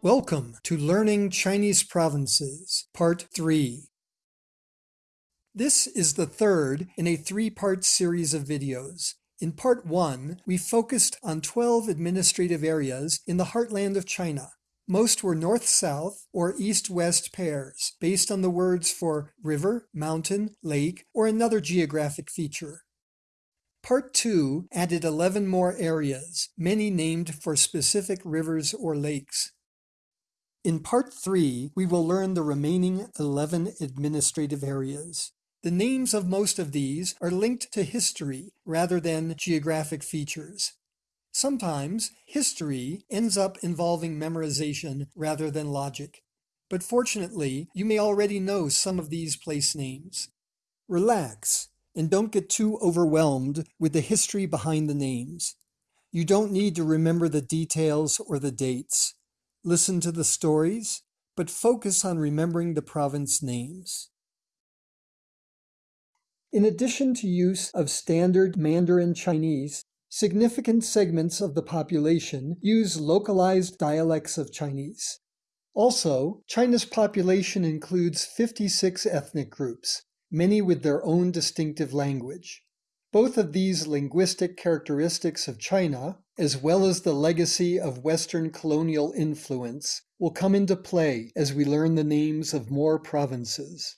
Welcome to Learning Chinese Provinces, Part 3. This is the third in a three-part series of videos. In Part 1, we focused on 12 administrative areas in the heartland of China. Most were north-south or east-west pairs, based on the words for river, mountain, lake, or another geographic feature. Part 2 added 11 more areas, many named for specific rivers or lakes. In Part 3, we will learn the remaining 11 administrative areas. The names of most of these are linked to history rather than geographic features. Sometimes history ends up involving memorization rather than logic. But fortunately, you may already know some of these place names. Relax and don't get too overwhelmed with the history behind the names. You don't need to remember the details or the dates. Listen to the stories, but focus on remembering the province names. In addition to use of standard Mandarin Chinese, significant segments of the population use localized dialects of Chinese. Also, China's population includes 56 ethnic groups, many with their own distinctive language. Both of these linguistic characteristics of China, as well as the legacy of Western colonial influence, will come into play as we learn the names of more provinces.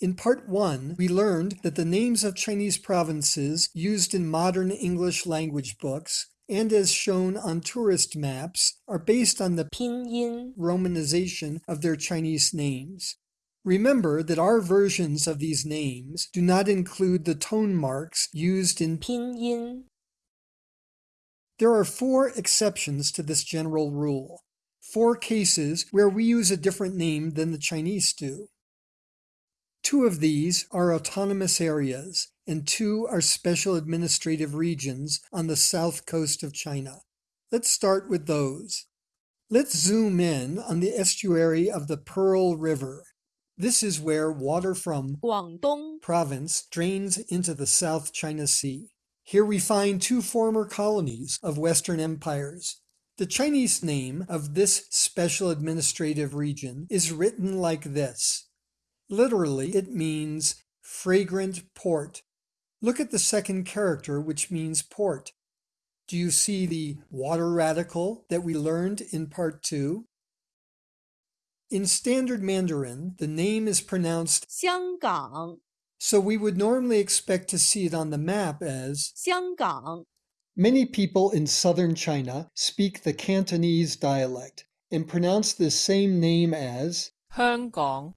In Part 1, we learned that the names of Chinese provinces used in modern English language books and as shown on tourist maps are based on the pinyin romanization of their Chinese names. Remember that our versions of these names do not include the tone marks used in pinyin. There are four exceptions to this general rule, four cases where we use a different name than the Chinese do. Two of these are autonomous areas, and two are special administrative regions on the south coast of China. Let's start with those. Let's zoom in on the estuary of the Pearl River. This is where water from Guangdong province drains into the South China Sea. Here we find two former colonies of Western empires. The Chinese name of this special administrative region is written like this. Literally, it means fragrant port. Look at the second character, which means port. Do you see the water radical that we learned in part two? In Standard Mandarin, the name is pronounced 香港, so we would normally expect to see it on the map as 香港. Many people in southern China speak the Cantonese dialect and pronounce the same name as 香港.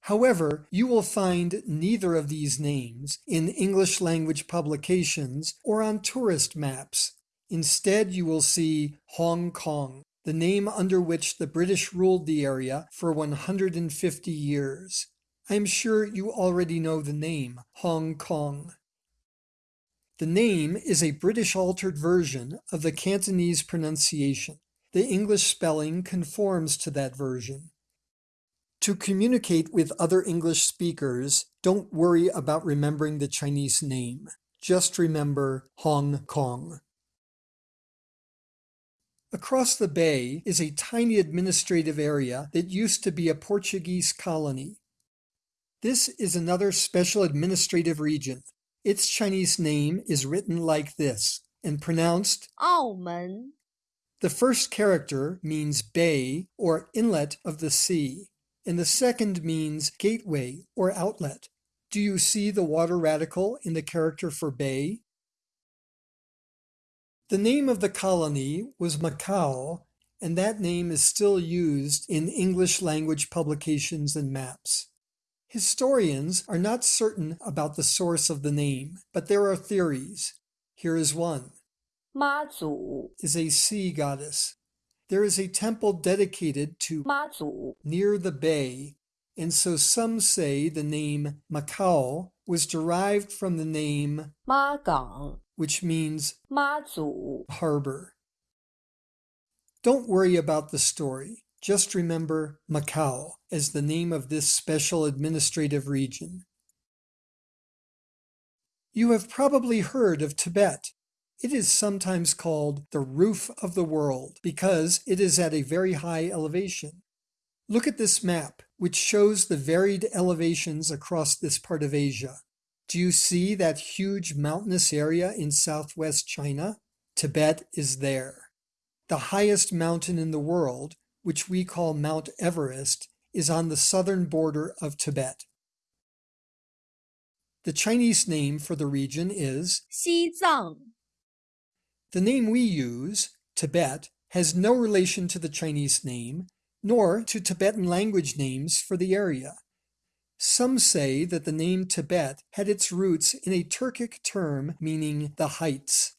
However, you will find neither of these names in English language publications or on tourist maps. Instead, you will see Hong Kong the name under which the British ruled the area for 150 years. I am sure you already know the name, Hong Kong. The name is a British altered version of the Cantonese pronunciation. The English spelling conforms to that version. To communicate with other English speakers, don't worry about remembering the Chinese name. Just remember Hong Kong. Across the bay is a tiny administrative area that used to be a Portuguese colony. This is another special administrative region. Its Chinese name is written like this and pronounced 澳门. The first character means bay or inlet of the sea, and the second means gateway or outlet. Do you see the water radical in the character for bay? The name of the colony was Macau, and that name is still used in English language publications and maps. Historians are not certain about the source of the name, but there are theories. Here is one. Mazu is a sea goddess. There is a temple dedicated to Mazu near the bay, and so some say the name Macau was derived from the name Magang which means 妈祖 harbor. Don't worry about the story. Just remember Macau as the name of this special administrative region. You have probably heard of Tibet. It is sometimes called the roof of the world because it is at a very high elevation. Look at this map, which shows the varied elevations across this part of Asia. Do you see that huge mountainous area in southwest China? Tibet is there. The highest mountain in the world, which we call Mount Everest, is on the southern border of Tibet. The Chinese name for the region is 西藏 The name we use, Tibet, has no relation to the Chinese name, nor to Tibetan language names for the area. Some say that the name Tibet had its roots in a Turkic term meaning the heights.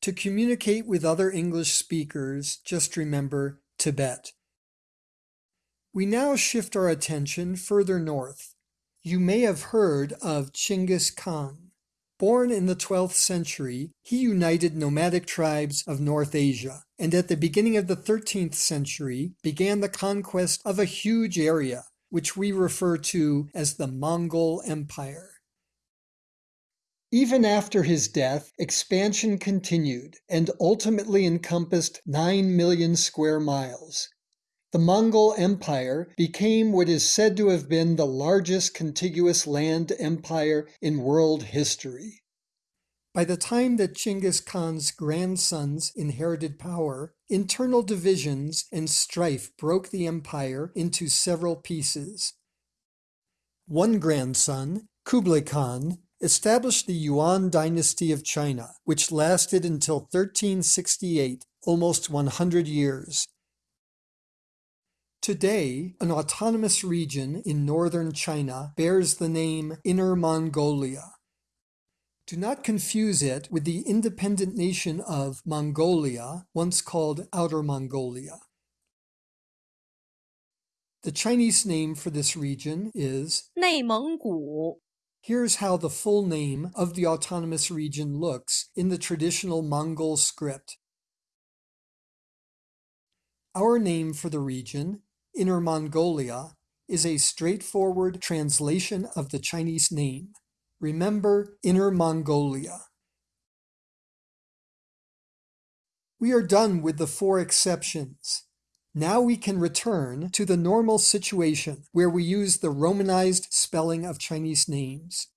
To communicate with other English speakers, just remember Tibet. We now shift our attention further north. You may have heard of Chinggis Khan. Born in the 12th century, he united nomadic tribes of North Asia, and at the beginning of the 13th century began the conquest of a huge area, which we refer to as the Mongol Empire. Even after his death, expansion continued and ultimately encompassed 9 million square miles. The Mongol Empire became what is said to have been the largest contiguous land empire in world history. By the time that Chinggis Khan's grandsons inherited power, internal divisions and strife broke the empire into several pieces. One grandson, Kublai Khan, established the Yuan dynasty of China, which lasted until 1368, almost 100 years. Today, an autonomous region in northern China bears the name Inner Mongolia. Do not confuse it with the independent nation of Mongolia, once called Outer Mongolia. The Chinese name for this region is 内蒙古. Here's how the full name of the autonomous region looks in the traditional Mongol script. Our name for the region Inner Mongolia, is a straightforward translation of the Chinese name. Remember Inner Mongolia. We are done with the four exceptions. Now we can return to the normal situation where we use the Romanized spelling of Chinese names.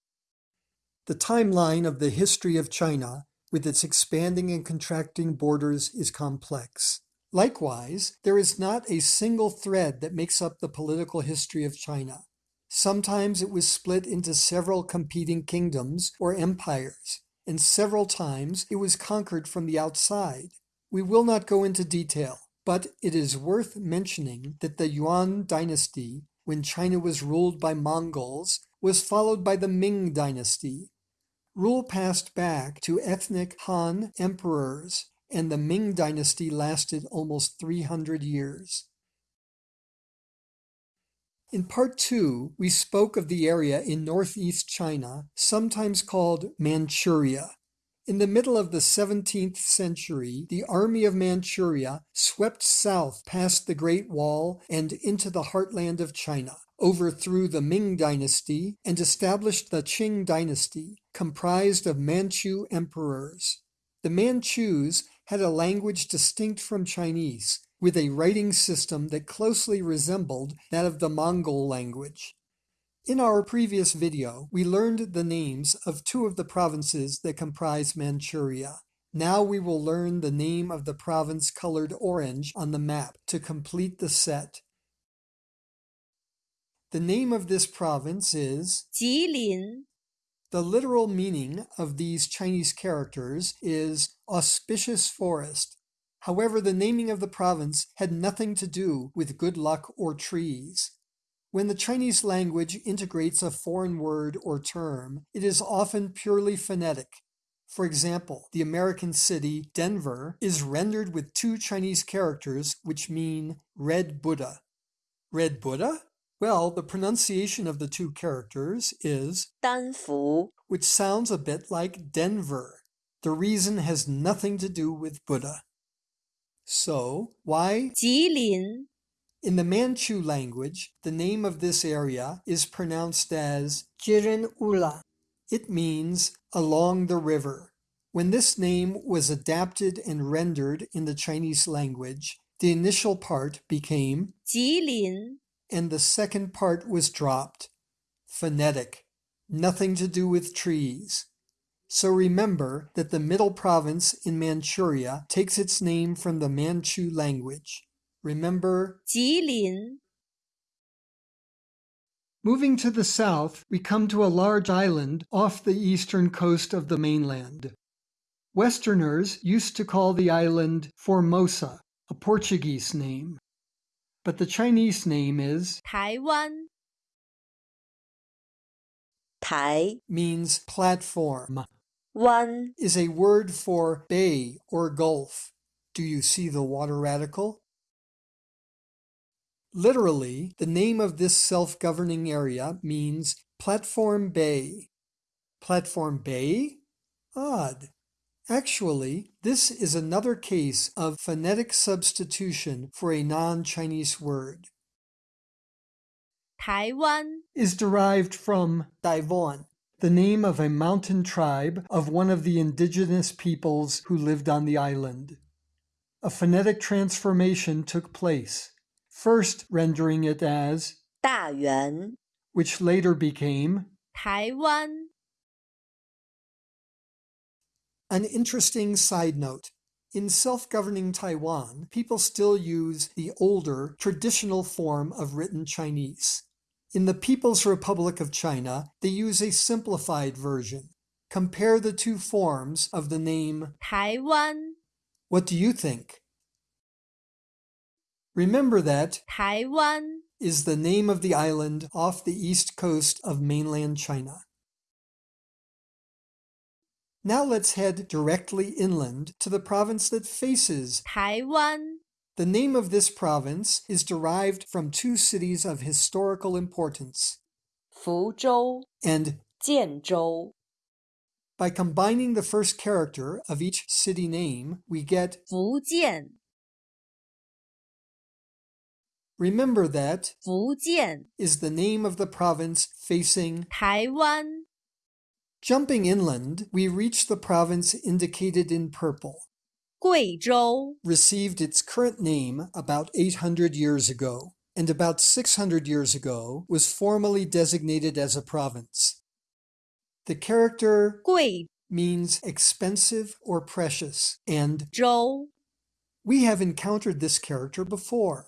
The timeline of the history of China, with its expanding and contracting borders, is complex. Likewise, there is not a single thread that makes up the political history of China. Sometimes it was split into several competing kingdoms or empires, and several times it was conquered from the outside. We will not go into detail, but it is worth mentioning that the Yuan dynasty, when China was ruled by Mongols, was followed by the Ming dynasty. Rule passed back to ethnic Han emperors, and the Ming dynasty lasted almost 300 years. In part two, we spoke of the area in northeast China, sometimes called Manchuria. In the middle of the 17th century, the army of Manchuria swept south past the Great Wall and into the heartland of China, overthrew the Ming dynasty, and established the Qing dynasty, comprised of Manchu emperors. The Manchus had a language distinct from Chinese, with a writing system that closely resembled that of the Mongol language. In our previous video, we learned the names of two of the provinces that comprise Manchuria. Now we will learn the name of the province colored orange on the map to complete the set. The name of this province is 吉林 the literal meaning of these Chinese characters is auspicious forest. However, the naming of the province had nothing to do with good luck or trees. When the Chinese language integrates a foreign word or term, it is often purely phonetic. For example, the American city Denver is rendered with two Chinese characters which mean red Buddha. Red Buddha? Well, the pronunciation of the two characters is Danfu, which sounds a bit like Denver. The reason has nothing to do with Buddha. So, why Jilin. In the Manchu language, the name of this area is pronounced as Girin Ula. It means along the river. When this name was adapted and rendered in the Chinese language, the initial part became Jilin and the second part was dropped. Phonetic. Nothing to do with trees. So remember that the middle province in Manchuria takes its name from the Manchu language. Remember 吉林 Moving to the south, we come to a large island off the eastern coast of the mainland. Westerners used to call the island Formosa, a Portuguese name But the Chinese name is 台湾台 means platform, 湾 is a word for bay or gulf. Do you see the water radical? Literally, the name of this self-governing area means Platform Bay. Platform Bay? Odd. Actually, this is another case of phonetic substitution for a non-Chinese word. Taiwan is derived from Taivoan, the name of a mountain tribe of one of the indigenous peoples who lived on the island. A phonetic transformation took place, first rendering it as 大元, which later became Taiwan. An interesting side note. In self-governing Taiwan, people still use the older, traditional form of written Chinese. In the People's Republic of China, they use a simplified version. Compare the two forms of the name Taiwan. What do you think? Remember that Taiwan is the name of the island off the east coast of mainland China. Now let's head directly inland to the province that faces Taiwan. The name of this province is derived from two cities of historical importance, Fuzhou and Jianzhou. By combining the first character of each city name, we get Fujian. Remember that Fujian is the name of the province facing Taiwan. Jumping inland, we reach the province indicated in purple. Guizhou received its current name about 800 years ago, and about 600 years ago was formally designated as a province. The character Gui means expensive or precious, and Zhou. We have encountered this character before.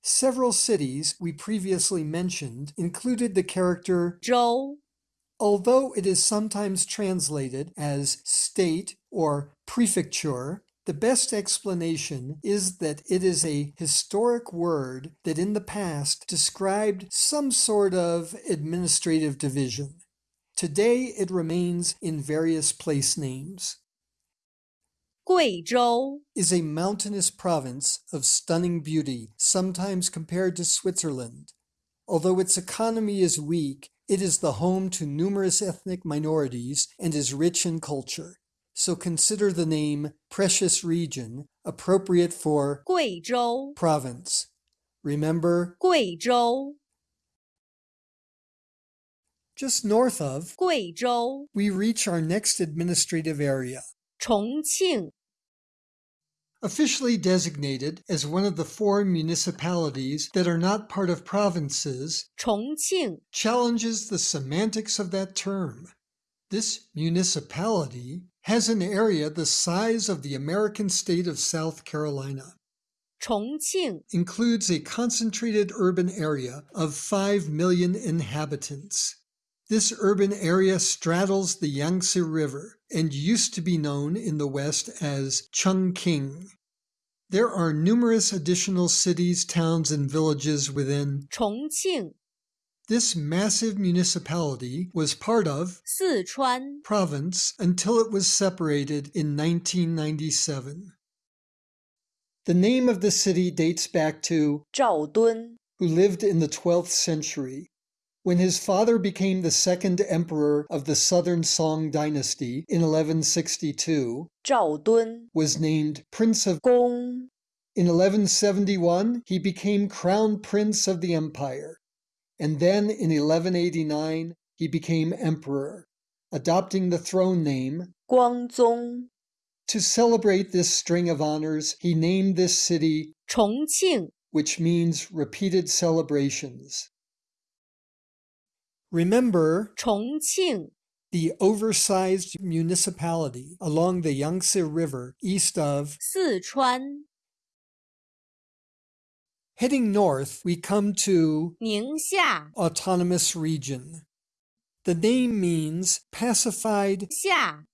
Several cities we previously mentioned included the character Zhou although it is sometimes translated as state or prefecture. The best explanation is that it is a historic word that in the past described some sort of administrative division. Today it remains in various place names. Guizhou Is a mountainous province of stunning beauty, sometimes compared to Switzerland. Although its economy is weak, it is the home to numerous ethnic minorities and is rich in culture. So consider the name Precious Region appropriate for Guizhou province. Remember Guizhou. Just north of Guizhou, we reach our next administrative area, Chongqing. Officially designated as one of the four municipalities that are not part of provinces, 重庆 challenges the semantics of that term. This municipality has an area the size of the American state of South Carolina, 重庆 includes a concentrated urban area of 5 million inhabitants. This urban area straddles the Yangtze River and used to be known in the West as Chungking. There are numerous additional cities, towns, and villages within Chongqing. This massive municipality was part of Sichuan province until it was separated in 1997. The name of the city dates back to Zhao Dun, who lived in the 12th century. When his father became the second emperor of the Southern Song dynasty in 1162, Zhao Dun was named Prince of Gong. In 1171, he became crown prince of the empire, and then in 1189, he became emperor, adopting the throne name Guangzong. To celebrate this string of honors, he named this city Chongqing, which means repeated celebrations. Remember 重庆、 the oversized municipality along the Yangtze River east of. 四川、 Heading north, we come to 宁夏、 autonomous region. The name means pacified, 夏、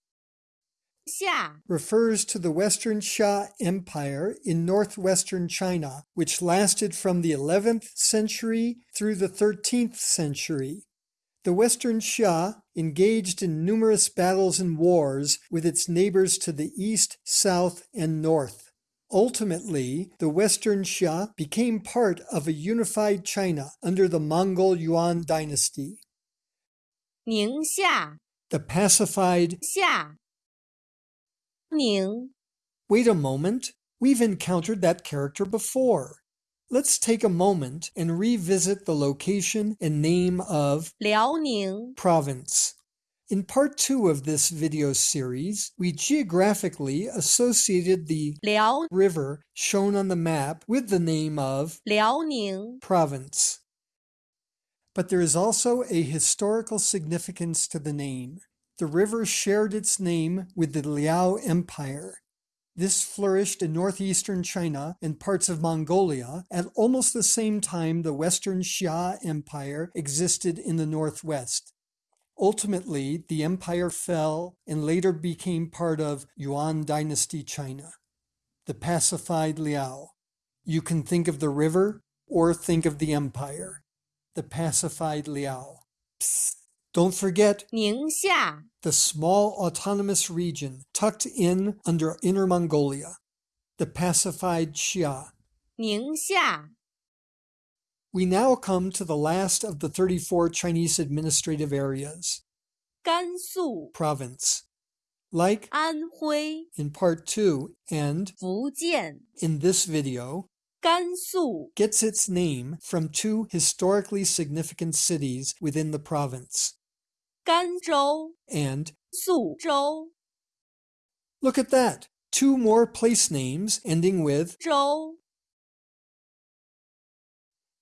夏、 refers to the Western Xia Empire in northwestern China, which lasted from the 11th century through the 13th century. The Western Xia engaged in numerous battles and wars with its neighbors to the east, south, and north. Ultimately, the Western Xia became part of a unified China under the Mongol Yuan dynasty. Ningxia. The pacified Xia. Ning. Wait a moment, we've encountered that character before. Let's take a moment and revisit the location and name of Liaoning Province. In part two of this video series, we geographically associated the Liao River shown on the map with the name of Liaoning Province. But there is also a historical significance to the name. The river shared its name with the Liao Empire, this flourished in northeastern China and parts of Mongolia at almost the same time the Western Xia Empire existed in the northwest. Ultimately, the empire fell and later became part of Yuan Dynasty China. The pacified Liao. You can think of the river or think of the empire. The pacified Liao. Psst. Don't forget Ningxia, the small autonomous region tucked in under Inner Mongolia, the pacified Xia. Ningxia. We now come to the last of the 34 Chinese administrative areas. Gansu province. Like Anhui in part 2 and Fujian in this video, Gansu gets its name from two historically significant cities within the province. Ganzhou and Suzhou. Look at that. Two more place names ending with zhou.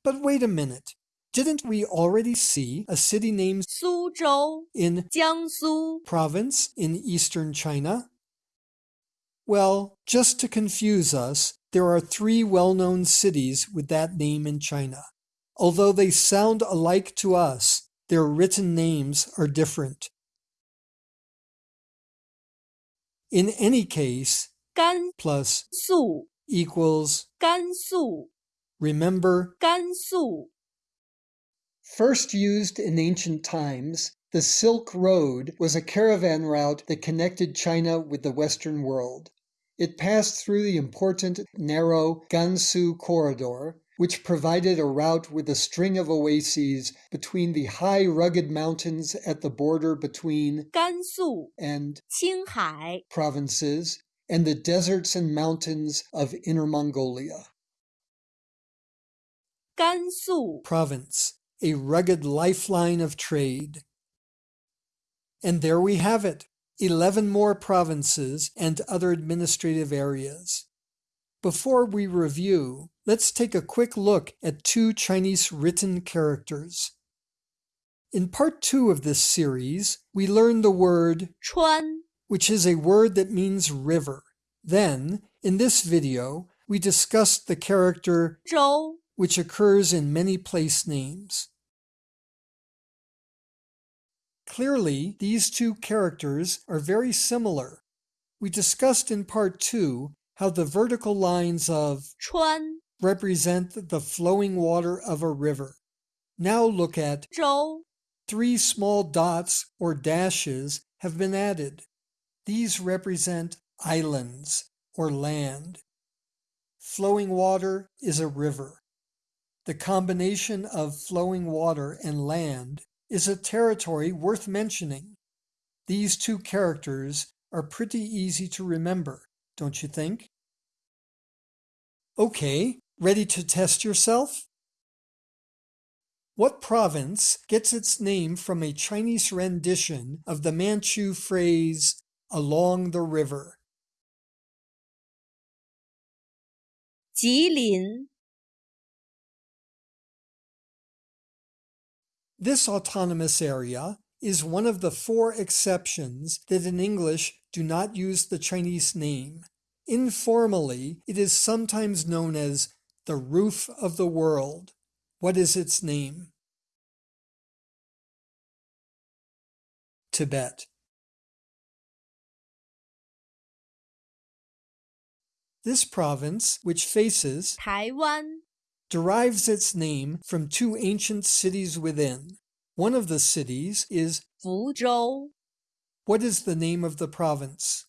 But wait a minute. Didn't we already see a city named Suzhou in Jiangsu province in eastern China? Well, just to confuse us, there are three well-known cities with that name in China. Although they sound alike to us, their written names are different. In any case, 甘 plus 肃、 equals, 甘肃、 remember, 甘肃、 First used in ancient times, the Silk Road was a caravan route that connected China with the Western world. It passed through the important narrow Gansu corridor, which provided a route with a string of oases between the high rugged mountains at the border between Gansu and Qinghai provinces and the deserts and mountains of Inner Mongolia. Gansu province, a rugged lifeline of trade. And there we have it, 11 more provinces and other administrative areas. Before we review, let's take a quick look at two Chinese written characters. In part two of this series, we learn the word chuan, which is a word that means river. Then, in this video, we discussed the character zhou, which occurs in many place names. Clearly, these two characters are very similar. We discussed in part two how the vertical lines of chuan represent the flowing water of a river. Now look at 州、three small dots or dashes have been added. These represent islands or land. Flowing water is a river. The combination of flowing water and land is a territory worth mentioning. These two characters are pretty easy to remember, don't you think? Okay, ready to test yourself? What province gets its name from a Chinese rendition of the Manchu phrase along the river? 吉林 This autonomous area is one of the four exceptions that in English do not use the Chinese name. Informally, it is sometimes known as the roof of the world. What is its name? Tibet. This province, which faces Taiwan, derives its name from two ancient cities within. One of the cities is Fuzhou. What is the name of the province?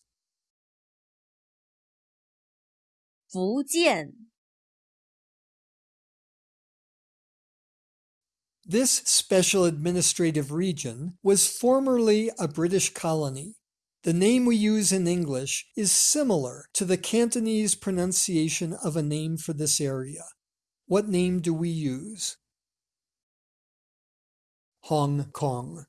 Fujian. This special administrative region was formerly a British colony. The name we use in English is similar to the Cantonese pronunciation of a name for this area. What name do we use? Hong Kong.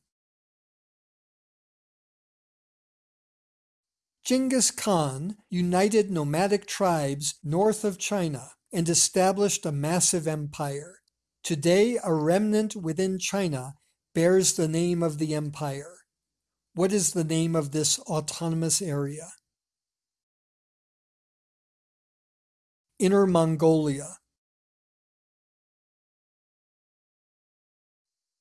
Genghis Khan united nomadic tribes north of China and established a massive empire. Today, a remnant within China bears the name of the empire. What is the name of this autonomous area? Inner Mongolia.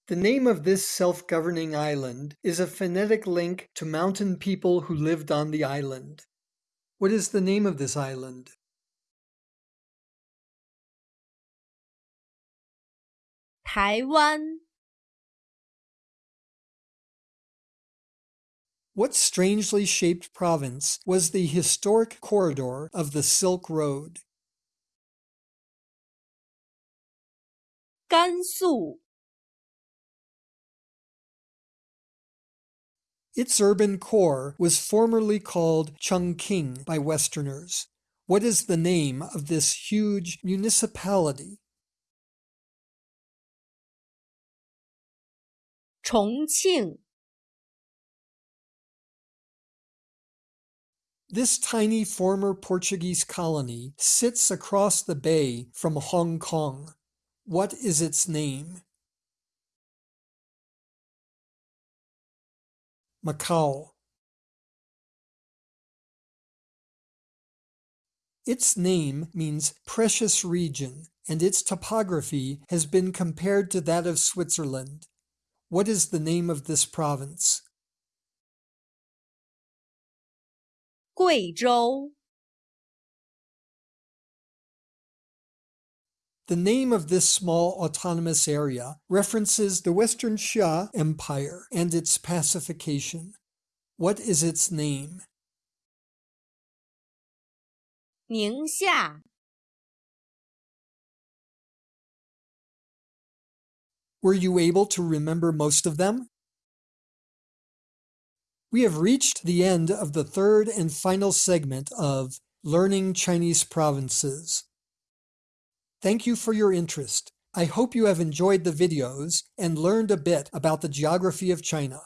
The name of this self-governing island is a phonetic link to mountain people who lived on the island. What is the name of this island? “台湾。What strangely shaped province was the historic corridor of the Silk Road? 甘肃。Its urban core was formerly called Chungking by Westerners. What is the name of this huge municipality 重庆 This tiny former Portuguese colony sits across the bay from Hong Kong. What is its name? Macau. Its name means precious region, and its topography has been compared to that of Switzerland. What is the name of this province? 贵州 The name of this small autonomous area references the Western Xia Empire and its pacification. What is its name? 宁夏 Were you able to remember most of them? We have reached the end of the third and final segment of Learning Chinese Provinces. Thank you for your interest. I hope you have enjoyed the videos and learned a bit about the geography of China.